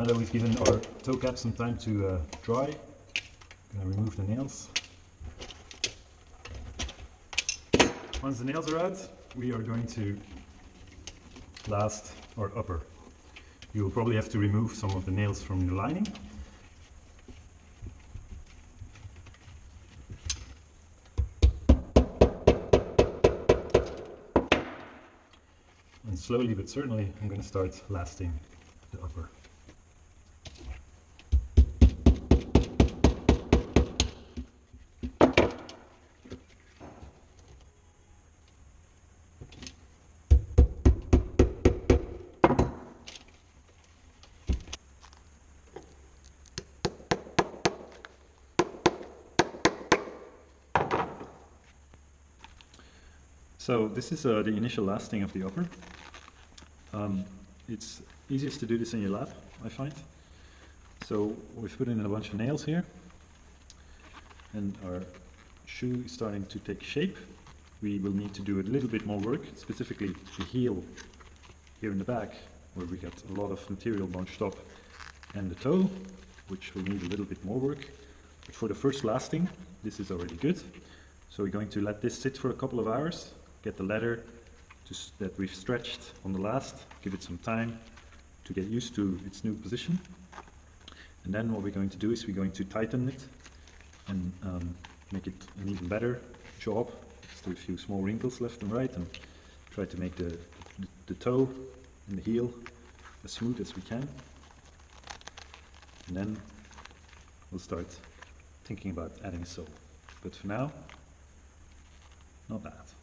Now that we've given our toe cap some time to uh, dry, I'm going to remove the nails. Once the nails are out, we are going to last our upper. You will probably have to remove some of the nails from the lining. And slowly but certainly I'm going to start lasting the upper. So this is uh, the initial lasting of the upper. Um, it's easiest to do this in your lab, I find. So we've put in a bunch of nails here and our shoe is starting to take shape. We will need to do a little bit more work, specifically the heel here in the back where we got a lot of material bunched up and the toe, which will need a little bit more work. But for the first lasting, this is already good. So we're going to let this sit for a couple of hours get the leather that we've stretched on the last, give it some time to get used to its new position. And then what we're going to do is we're going to tighten it and um, make it an even better job. Still a few small wrinkles left and right and try to make the, the, the toe and the heel as smooth as we can. And then we'll start thinking about adding a sole. But for now, not bad.